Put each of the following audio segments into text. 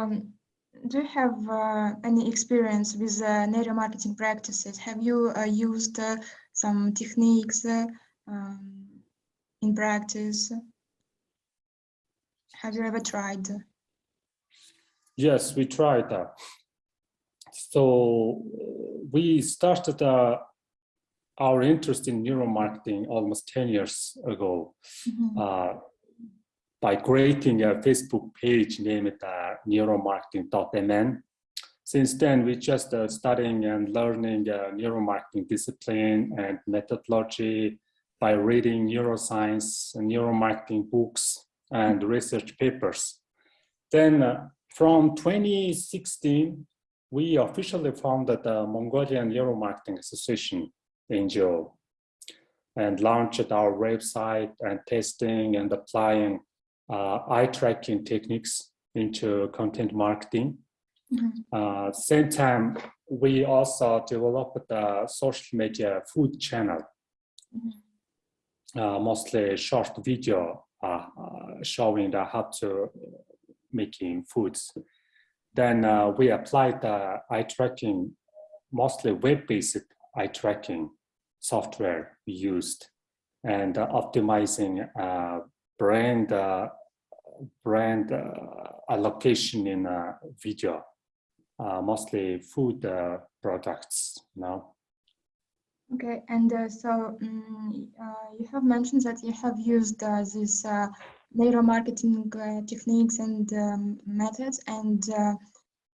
um, do you have uh, any experience with uh, neuromarketing practices? Have you uh, used uh, some techniques uh, um, in practice? Have you ever tried? Yes, we tried that. So we started uh, our interest in neuromarketing almost 10 years ago Mm -hmm. By creating a Facebook page named uh, neuromarketing.mn. Since then, we just uh, studying and learning uh, neuromarketing discipline and methodology by reading neuroscience and neuromarketing books and research papers. Then uh, from 2016, we officially founded the Mongolian Neuromarketing Association, NGO, and launched our website and testing and applying eye tracking techniques into content marketing. Mm -hmm. uh, same time, we also developed a social media food channel, mm -hmm. uh, mostly short video uh, uh, showing the how to making foods. Then uh, we applied the eye tracking, mostly web-based eye tracking software we used and optimizing brand brand allocation in video, mostly food products now. Okay, and uh, so um, uh, you have mentioned that you have used uh, these uh, neuromarketing uh, techniques and um, methods, and uh,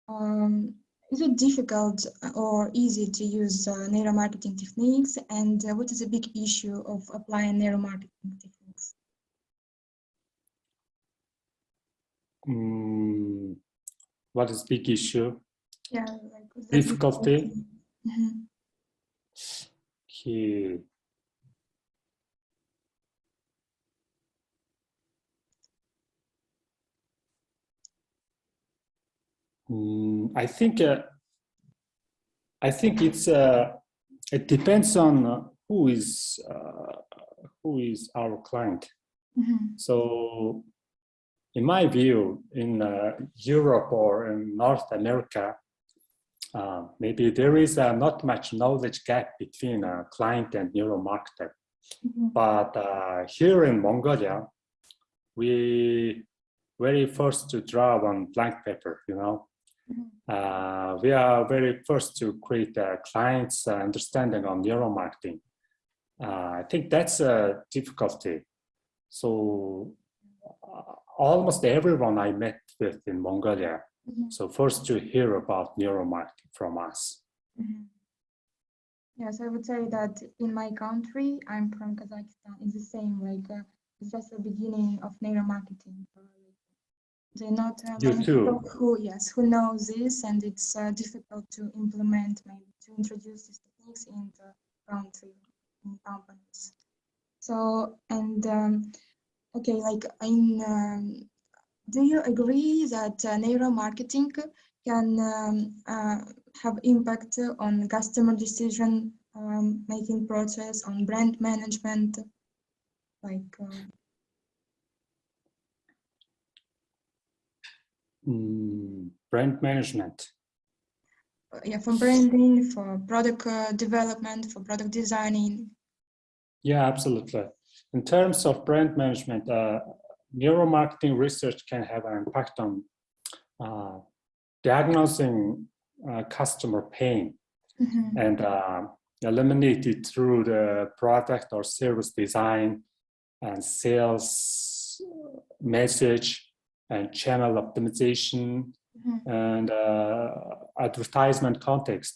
um, is it difficult or easy to use neuromarketing techniques, and what is a big issue of applying neuromarketing techniques? Mm, what is big issue? Yeah, like difficulty. Mm -hmm. Okay. Mm, I think uh, I think it's uh, it depends on uh, who is uh, who is our client. Mm -hmm. So, in my view, in uh, Europe or in North America, uh, maybe there is uh, not much knowledge gap between a client and neuromarketer. Mm -hmm. But uh, here in Mongolia, we very first to draw on blank paper, you know. Mm -hmm. we are very first to create a client's understanding on neuromarketing. I think that's a difficulty. So almost everyone I met with in Mongolia Mm -hmm. So first to hear about neuromarketing from us. Mm -hmm. Yes, I would say that in my country, I'm from Kazakhstan, it's the same, like uh, it's just the beginning of neuromarketing. They're not uh, you too. who, yes, who know this and it's uh, difficult to implement, maybe to introduce these techniques in the country, in companies. So, and um, okay, like in um, do you agree that uh, neuromarketing can um, uh, have impact on customer decision um, making process, on brand management, like? Mm, brand management. Yeah, for branding, for product uh, development, for product designing. Yeah, absolutely. In terms of brand management, uh, neuromarketing research can have an impact on uh, diagnosing uh, customer pain mm -hmm. and uh, eliminate it through the product or service design and sales message and channel optimization mm -hmm. and uh, advertisement context.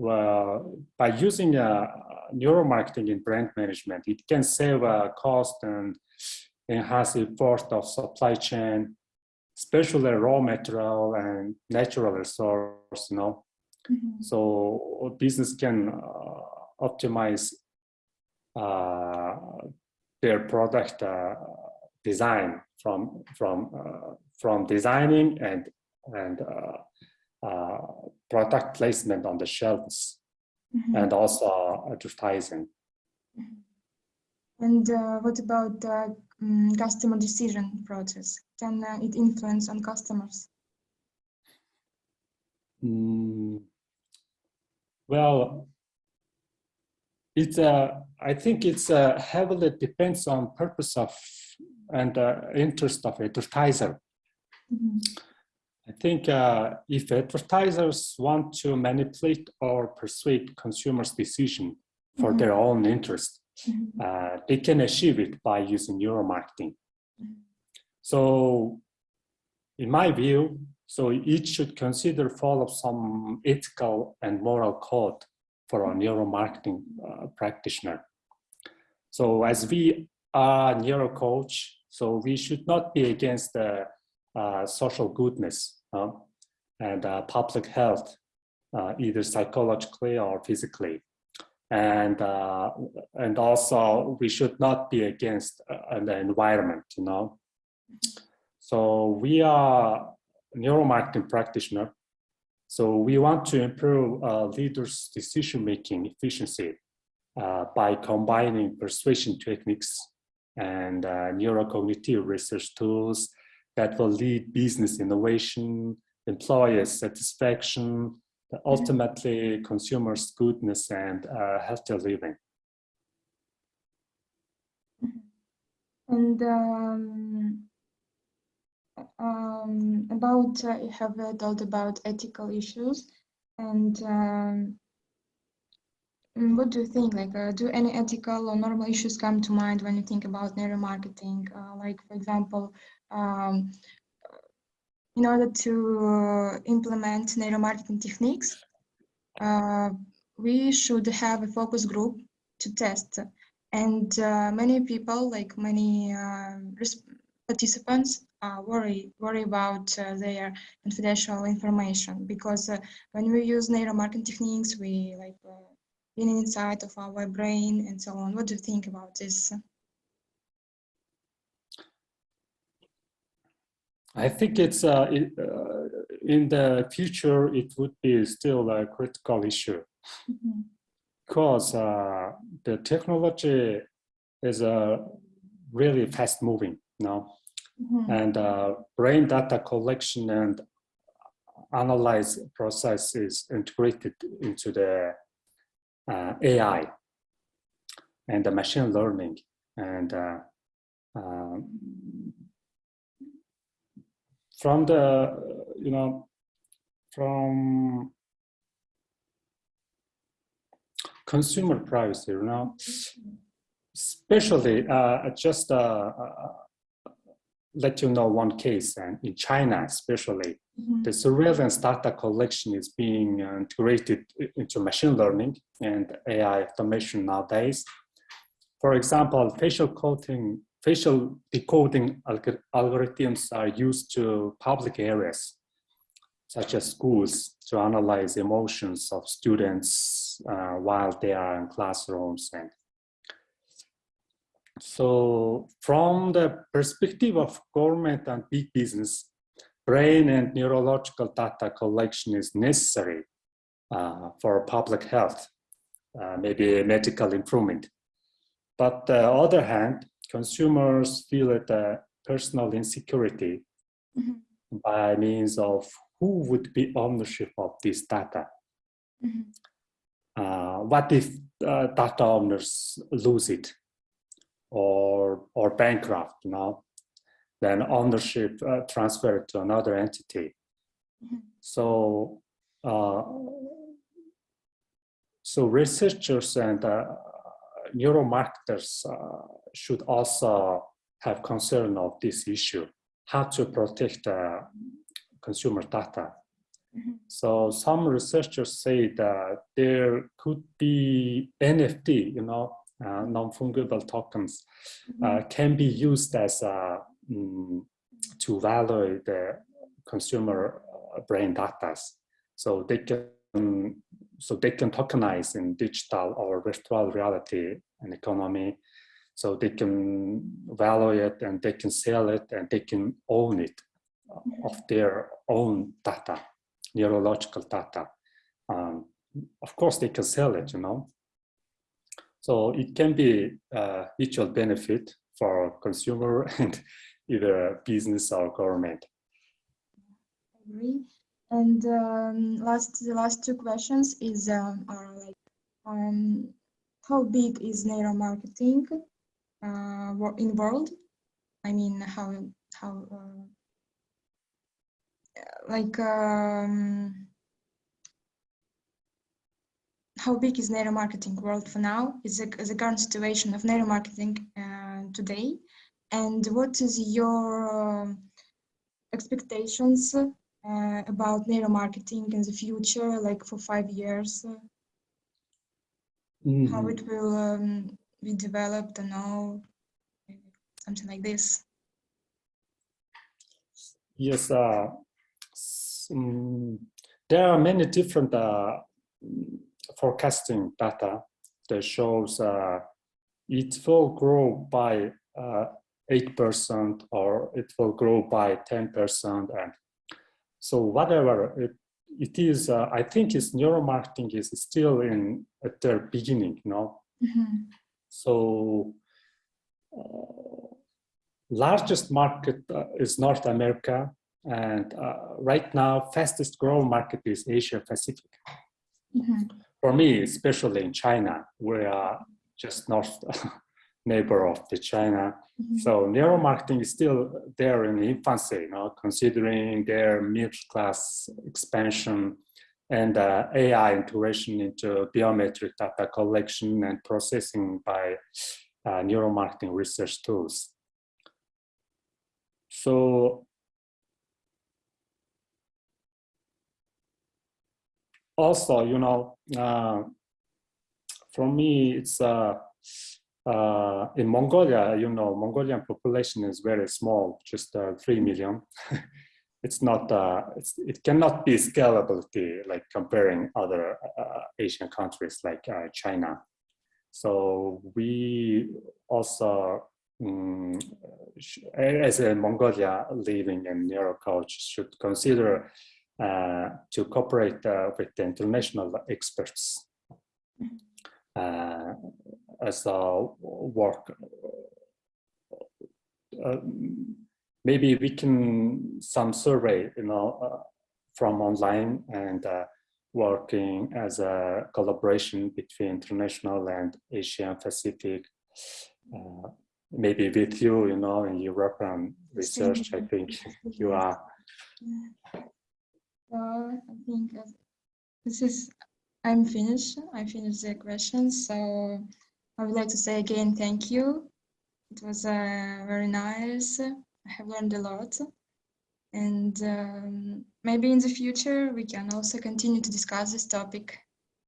Well, by using uh, neuromarketing in brand management, it can save uh, cost and enhance the effort of supply chain, especially raw material and natural resource, you know. Mm -hmm. So business can uh, optimize uh, their product uh, design from from uh, from designing and and uh, product placement on the shelves mm -hmm. and also advertising. Mm -hmm. And what about um, customer decision process? Can uh, it influence on customers? mm, well, it's uh, I think it's uh, heavily depends on purpose of and uh, interest of advertiser. Mhm. I think uh, if advertisers want to manipulate or persuade consumers' decision for Mhm. their own interest, Mhm. uh, they can achieve it by using neuromarketing. Mhm. So, in my view, so each should consider follow some ethical and moral code for a neuromarketing uh, practitioner. So, as we are neuro coach, so we should not be against the uh, social goodness uh, and uh, public health, uh, either psychologically or physically. And, uh, and also we should not be against the environment, you know. So we are neuromarketing practitioner. So we want to improve leaders' decision-making efficiency by combining persuasion techniques and uh, neurocognitive research tools that will lead business innovation, employer satisfaction, ultimately consumers' goodness and uh, healthy living. And um, um, about uh, you have uh, told about ethical issues, and um, what do you think? Like, uh, do any ethical or normal issues come to mind when you think about neuromarketing? Uh, like, for example, um, in order to uh, implement neuromarketing techniques, uh, we should have a focus group to test. And uh, many people, like many uh, participants, worry worry about uh, their confidential information because when we use neuromarketing techniques, we like in inside of our brain and so on. What do you think about this? I think it's uh, it, uh, in the future it would be still a critical issue Mhm. because uh, the technology is uh, really fast moving now Mhm. and uh, brain data collection and analyze process is integrated into the uh, AI and the machine learning and uh, um, from the you know from consumer privacy you know especially uh, just uh, uh, let you know one case and in china especially Mhm. the surveillance data collection is being uh, integrated into machine learning and ai automation nowadays for example facial coding facial decoding algorithms are used to public areas such as schools to analyze emotions of students uh, while they are in classrooms and so from the perspective of government and big business brain and neurological data collection is necessary uh, for public health uh, maybe medical improvement but on the other hand consumers feel that uh, personal insecurity Mhm. by means of who would be ownership of this data. Mhm. Uh, what if uh, data owners lose it or, or bankrupt, you know? Then ownership uh, transferred to another entity. Mhm. So, uh, so researchers and uh, neuromarketers uh, should also have concern of this issue, how to protect uh, consumer data. Mhm. So some researchers say that there could be NFT, you know, uh, non-fungible tokens, uh, can be used as a, mm, to value the consumer uh, brain data. So they can, so they can tokenize in digital or virtual reality and economy. So they can value it and they can sell it and they can own it of their own data, neurological data. Um, of course, they can sell it, you know. So it can be a mutual benefit for consumer and either business or government. agree. And um, last, the last two questions is um, are like, um, how big is neuromarketing uh, in world? I mean, how how uh, like um, how big is neuromarketing world for now? Is the, current situation of neuromarketing uh, today, and what is your um, expectations uh, about neuromarketing in the future, like for five years? uh, How Mhm. it will um, be developed? and know, something like this. Yes, uh, mm, there are many different uh, mm, forecasting data that shows uh, it will grow by uh, 8% or it will grow by 10%. And so whatever it, it is, uh, I think is neuromarketing is still in at their beginning, you know, Mhm. so uh, largest market uh, is North America, and uh, right now fastest growing market is Asia Pacific. Mhm. For me, especially in China, we are just north neighbor of the China. Mhm. So neuromarketing is still there in infancy, you know, considering their middle class expansion and uh, AI integration into biometric data collection and processing by uh, neuromarketing research tools. So also, you know, uh, for me, it's uh, uh, in Mongolia, you know, Mongolian population is very small, just uh, 3 million. it's not, uh, it's, it cannot be scalability like comparing other uh, Asian countries like uh, China. So we also, sh- as a Mongolia living in neurocoach, should consider to cooperate uh, with the international experts uh, as a work. Uh, maybe we can some survey, you know, uh, from online and uh, working as a collaboration between international and Asian Pacific. Uh, maybe with you, you know, in European research, I think you are. So I think this is, I'm finished. I finished the questions. So I would like to say again, thank you. It was uh, very nice. I have learned a lot. And um, maybe in the future, we can also continue to discuss this topic.